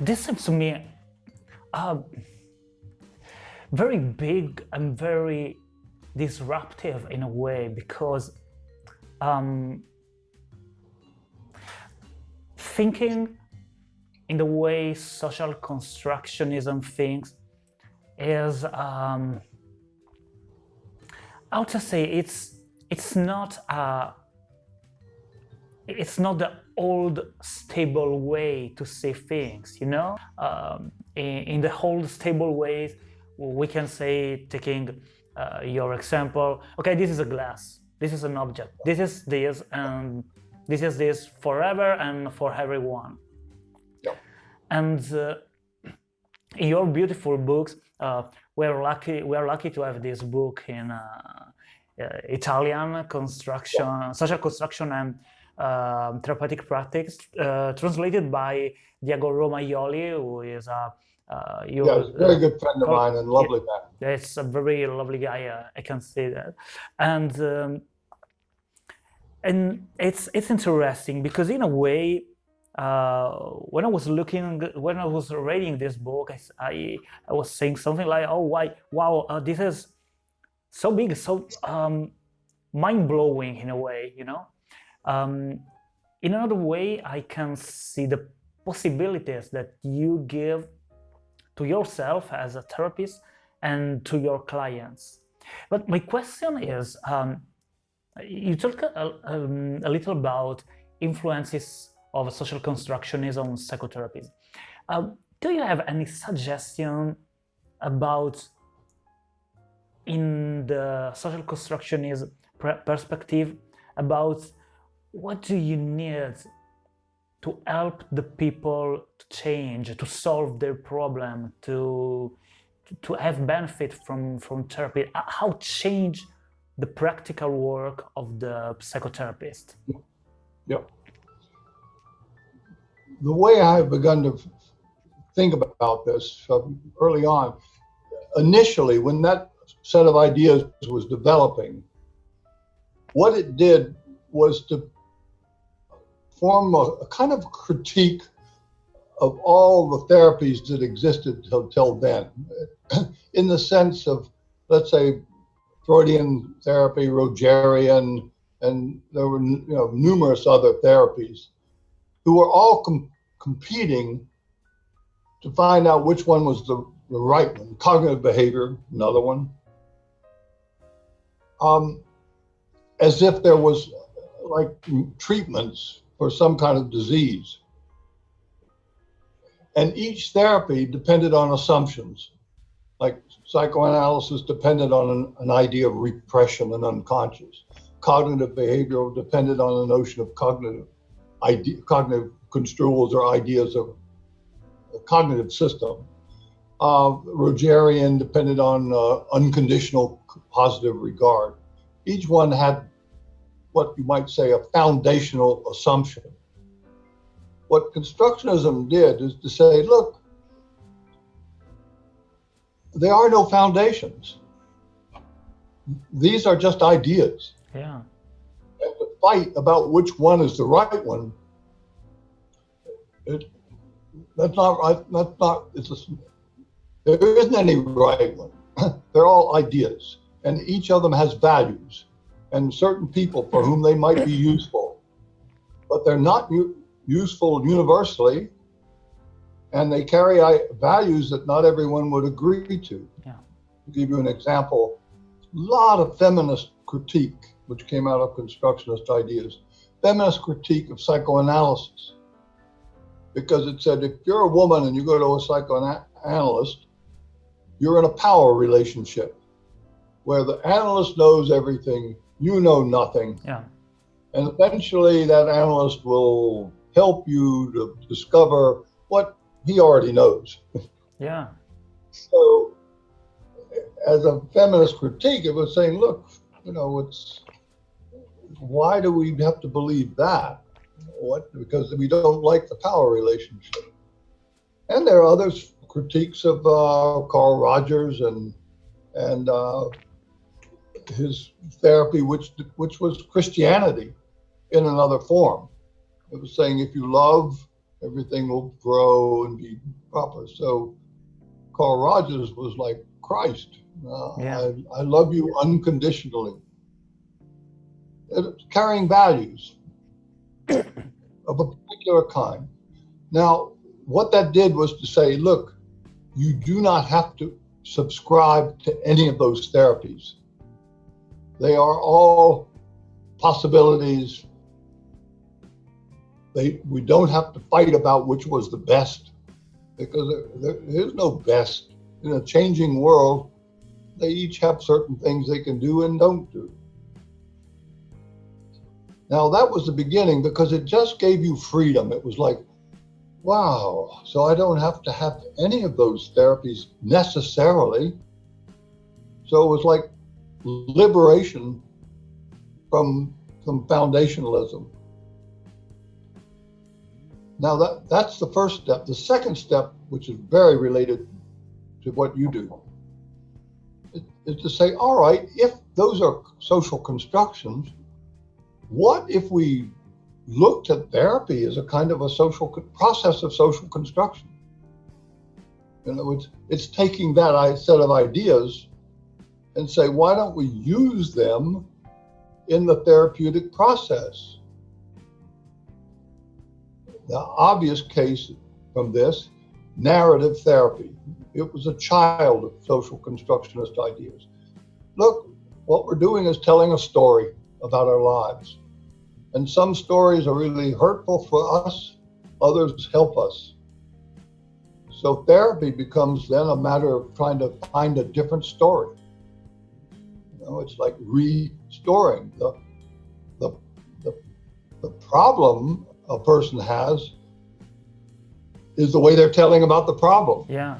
this seems to me uh, very big and very disruptive in a way because um, thinking in the way social constructionism thinks is um, how to say it's it's not a it's not the old stable way to say things you know? Um, in, in, the old stable ways we can say taking uh, your example okay this is a glass this is an object this is this and this is this forever and for everyone. Yeah. and uh, in your beautiful books uh, we're lucky we're lucky to have this book in uh, uh, Italian construction social construction and um, therapeutic practice uh, translated by Diego Romagnoli who is a uh, you yeah, very good friend of mine and lovely yeah, It's a very lovely guy. Uh, I can see that, and um, and it's it's interesting because in a way, uh, when I was looking, when I was reading this book, I, I, I was saying something like, "Oh, why, wow, uh, this is so big, so um, mind blowing in a way," you know. Um, in another way, I can see the possibilities that you give to yourself as a therapist and to your clients. But my question is, um, you talk a, um, a, little about influences of social constructionism on psychotherapy. Um, do you have any suggestion about in the social constructionism perspective about what do you need to help the people to change, to solve their problem, to to have benefit from from therapy. How change the practical work of the psychotherapist? Yeah. The way I've begun to think about this um, early on, initially when that set of ideas was developing, what it did was to form a, a kind of critique of all the therapies that existed till, then, in the sense of, let's say, Freudian therapy, Rogerian, and there were you know, numerous other therapies who were all com competing to find out which one was the, the right one. Cognitive behavior, another one. Um, as if there was like treatments for some kind of disease. And each therapy depended on assumptions, like psychoanalysis depended on an, an idea of repression and unconscious. Cognitive behavioral depended on the notion of cognitive idea, cognitive construals or ideas of a cognitive system. Uh, Rogerian depended on uh, unconditional positive regard. Each one had what you might say a foundational assumption. What constructionism did is to say, look, there are no foundations. These are just ideas. Yeah. And to fight about which one is the right one, it, that's not right. That's not, it's a, there isn't any right one. They're all ideas, and each of them has values and certain people for whom they might be useful, but they're not useful universally, and they carry values that not everyone would agree to. Yeah. To give you an example, a lot of feminist critique, which came out of constructionist ideas, feminist critique of psychoanalysis, because it said if you're a woman and you go to a psychoanalyst, you're in a power relationship where the analyst knows everything you know nothing. Yeah. And eventually that analyst will help you to discover what he already knows. Yeah. So as a feminist critique, it was saying, look, you know, it's why do we have to believe that? What because we don't like the power relationship. And there are other critiques of uh, Carl Rogers and and uh, his therapy, which which was Christianity in another form. It was saying if you love everything will grow and be proper. So Carl Rogers was like Christ. Uh, Yeah. I, I love you unconditionally. Carrying values of a particular kind. Now, what that did was to say, look, you do not have to subscribe to any of those therapies. They are all possibilities. They, we don't have to fight about which was the best because there, there is no best. In a changing world, they each have certain things they can do and don't do. Now, that was the beginning because it just gave you freedom. It was like, wow, so I don't have to have any of those therapies necessarily. So it was like liberation from, from foundationalism. Now that that's the first step. The second step, which is very related to what you do, is, to say, all right, if those are social constructions, what if we looked at therapy as a kind of a social process of social construction? In other words, it's taking that set of ideas and say, why don't we use them in the therapeutic process? The obvious case from this, narrative therapy. It was a child of social constructionist ideas. Look, what we're doing is telling a story about our lives. And some stories are really hurtful for us, others help us. So therapy becomes then a matter of trying to find a different story. Know, it's like restoring the the the, the problem a person has is the way they're telling about the problem. Yeah.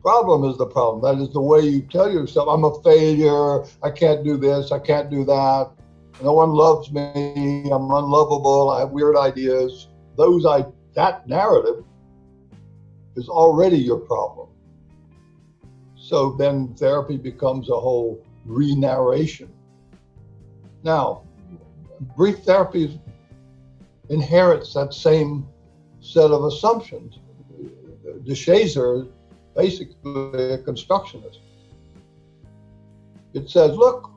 Problem is the problem. That is the way you tell yourself, I'm a failure, I can't do this, I can't do that, no one loves me, I'm unlovable, I have weird ideas. Those I that narrative is already your problem. So then therapy becomes a whole re-narration. Now, brief therapy inherits that same set of assumptions. DeShazer, basically a constructionist. It says, look,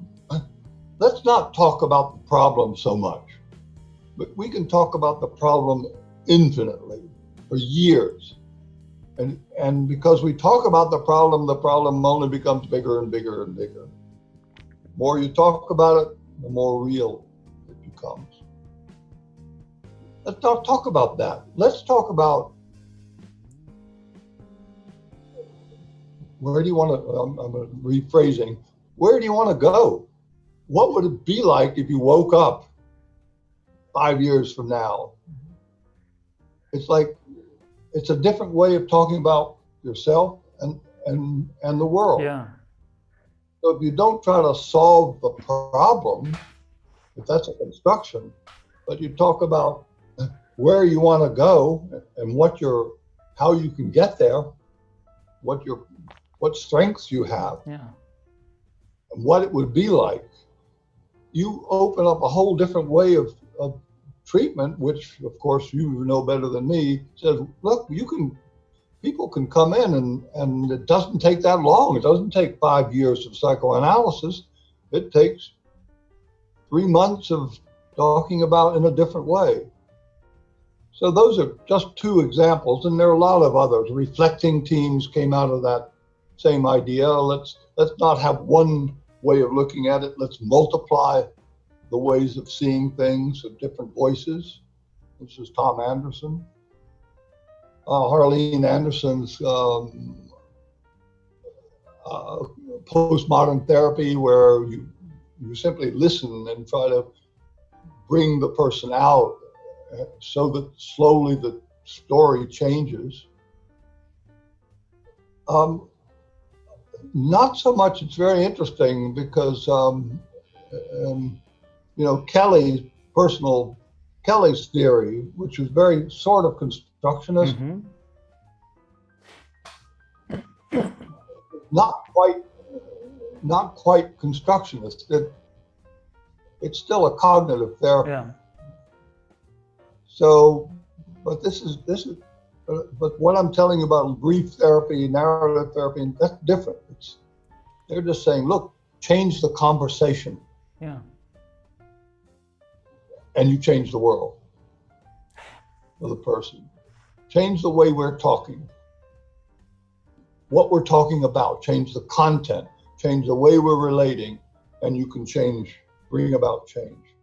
let's not talk about the problem so much, but we can talk about the problem infinitely for years. And, and because we talk about the problem, the problem only becomes bigger and bigger and bigger. The more you talk about it, the more real it becomes. Let's not talk about that. Let's talk about where do you want to, I'm, I'm rephrasing, where do you want to go? What would it be like if you woke up five years from now? It's like, it's a different way of talking about yourself and, and, and the world. Yeah. So if you don't try to solve the problem, if that's a construction, but you talk about where you want to go and what your, how you can get there, what your, what strengths you have, Yeah. and what it would be like, you open up a whole different way of, of treatment, which of course you know better than me, says, look, you can, people can come in and, and it doesn't take that long. It doesn't take five years of psychoanalysis. It takes three months of talking about in a different way. So those are just two examples, and there are a lot of others. Reflecting teams came out of that same idea. Let's let's not have one way of looking at it. Let's multiply the ways of seeing things of different voices. This is Tom Andersen. Uh, Harlene Anderson's um, uh, postmodern therapy, where you you simply listen and try to bring the person out uh, so that slowly the story changes. Um, not so much. It's very interesting because, um, um, you know, Kelly's personal Kelly's theory, which was very sort of constructionist, hmm not quite, not quite constructionist. It, it's still a cognitive therapy. Yeah. So but this is this is. Uh, but what I'm telling you about brief therapy, narrative therapy, that's different. It's they're just saying, look, change the conversation, Yeah. And you change the world for the person. Change the way we're talking, what we're talking about. Change the content. Change the way we're relating, and you can change, bring about change.